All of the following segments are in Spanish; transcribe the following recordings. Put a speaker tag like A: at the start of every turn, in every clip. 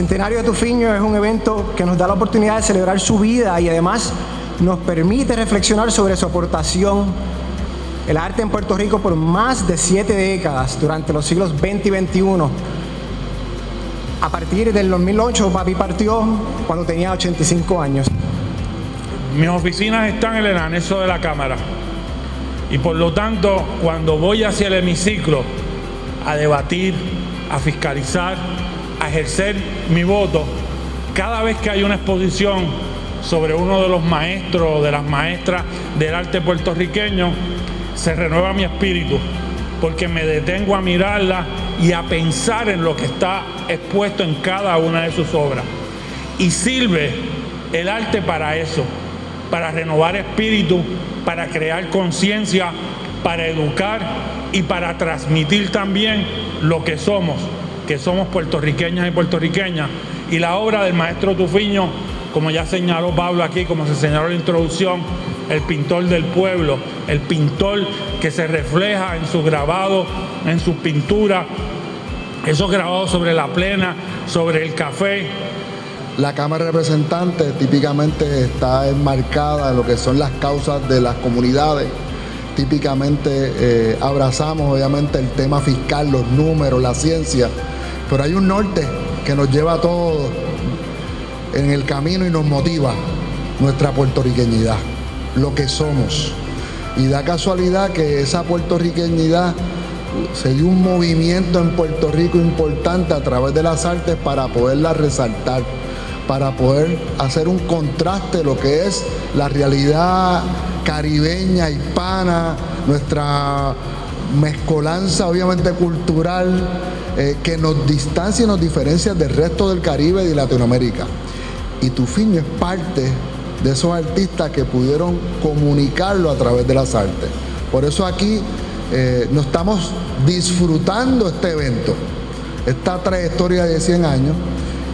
A: Bicentenario de Tufiño es un evento que nos da la oportunidad de celebrar su vida y además nos permite reflexionar sobre su aportación el arte en Puerto Rico por más de siete décadas durante los siglos XX y XXI. A partir del 2008, papi partió cuando tenía 85 años.
B: Mis oficinas están en el anexo de la Cámara y por lo tanto, cuando voy hacia el hemiciclo a debatir, a fiscalizar, a ejercer mi voto, cada vez que hay una exposición sobre uno de los maestros o de las maestras del arte puertorriqueño, se renueva mi espíritu, porque me detengo a mirarla y a pensar en lo que está expuesto en cada una de sus obras. Y sirve el arte para eso, para renovar espíritu, para crear conciencia, para educar y para transmitir también lo que somos, que somos puertorriqueñas y puertorriqueñas. Y la obra del maestro Tufiño, como ya señaló Pablo aquí, como se señaló en la introducción, el pintor del pueblo, el pintor que se refleja en sus grabados, en sus pinturas, esos grabados sobre la plena, sobre el café.
C: La Cámara de Representantes típicamente está enmarcada en lo que son las causas de las comunidades. Típicamente eh, abrazamos obviamente el tema fiscal, los números, la ciencia, pero hay un norte que nos lleva a todos en el camino y nos motiva, nuestra puertorriqueñidad lo que somos. Y da casualidad que esa puertorriqueñidad se dio un movimiento en Puerto Rico importante a través de las artes para poderla resaltar, para poder hacer un contraste lo que es la realidad caribeña, hispana, nuestra mezcolanza obviamente cultural eh, que nos distancia y nos diferencia del resto del Caribe y de Latinoamérica. Y tu fin es parte de esos artistas que pudieron comunicarlo a través de las artes. Por eso aquí eh, nos estamos disfrutando este evento, esta trayectoria de 100 años,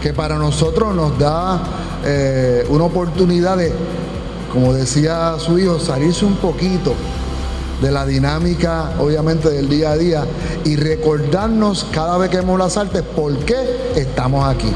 C: que para nosotros nos da eh, una oportunidad de, como decía su hijo, salirse un poquito de la dinámica, obviamente, del día a día y recordarnos cada vez que vemos las artes por qué estamos aquí.